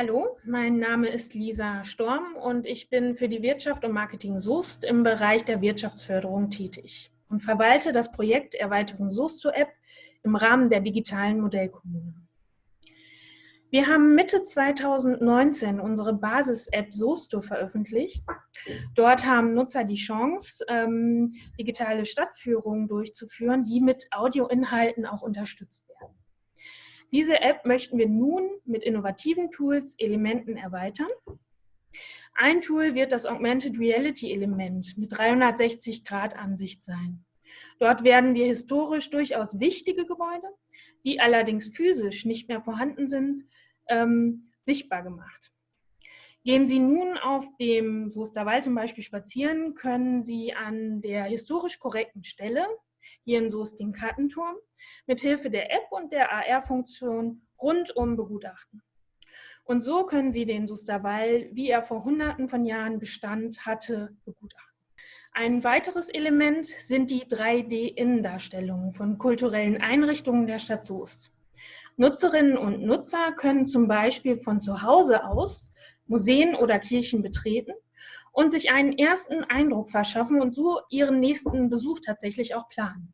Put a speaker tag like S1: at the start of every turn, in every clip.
S1: Hallo, mein Name ist Lisa Storm und ich bin für die Wirtschaft und Marketing Soest im Bereich der Wirtschaftsförderung tätig und verwalte das Projekt Erweiterung Soest zur App im Rahmen der digitalen Modellkommune. Wir haben Mitte 2019 unsere Basis-App Sosto veröffentlicht. Dort haben Nutzer die Chance, ähm, digitale Stadtführungen durchzuführen, die mit Audioinhalten auch unterstützt werden. Diese App möchten wir nun mit innovativen Tools, Elementen erweitern. Ein Tool wird das Augmented Reality Element mit 360 Grad Ansicht sein. Dort werden wir historisch durchaus wichtige Gebäude, die allerdings physisch nicht mehr vorhanden sind, ähm, sichtbar gemacht. Gehen Sie nun auf dem Soesterwald zum Beispiel spazieren, können Sie an der historisch korrekten Stelle, hier in Soest den Kartenturm, mit Hilfe der App und der AR-Funktion rundum begutachten. Und so können Sie den Soesterwald, wie er vor hunderten von Jahren Bestand hatte, begutachten. Ein weiteres Element sind die 3D-Innendarstellungen von kulturellen Einrichtungen der Stadt Soest. Nutzerinnen und Nutzer können zum Beispiel von zu Hause aus Museen oder Kirchen betreten und sich einen ersten Eindruck verschaffen und so ihren nächsten Besuch tatsächlich auch planen.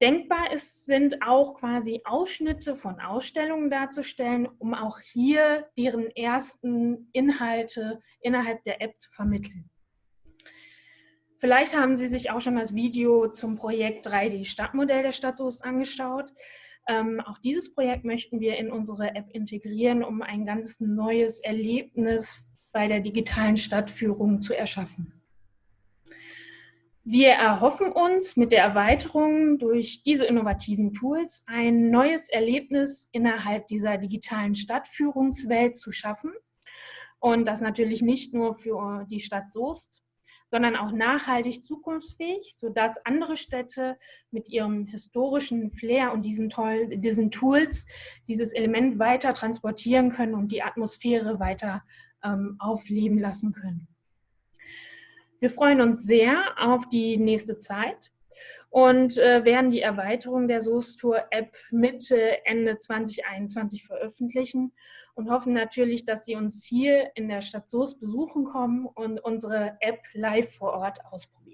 S1: Denkbar ist, sind auch quasi Ausschnitte von Ausstellungen darzustellen, um auch hier deren ersten Inhalte innerhalb der App zu vermitteln. Vielleicht haben Sie sich auch schon das Video zum Projekt 3D-Stadtmodell der Stadt Soest angeschaut. Ähm, auch dieses Projekt möchten wir in unsere App integrieren, um ein ganz neues Erlebnis bei der digitalen Stadtführung zu erschaffen. Wir erhoffen uns mit der Erweiterung durch diese innovativen Tools ein neues Erlebnis innerhalb dieser digitalen Stadtführungswelt zu schaffen. Und das natürlich nicht nur für die Stadt Soest, sondern auch nachhaltig zukunftsfähig, sodass andere Städte mit ihrem historischen Flair und diesen, toll, diesen Tools dieses Element weiter transportieren können und die Atmosphäre weiter ähm, aufleben lassen können. Wir freuen uns sehr auf die nächste Zeit und äh, werden die Erweiterung der SOS-Tour-App Mitte, Ende 2021 veröffentlichen und hoffen natürlich, dass Sie uns hier in der Stadt Soest besuchen kommen und unsere App live vor Ort ausprobieren.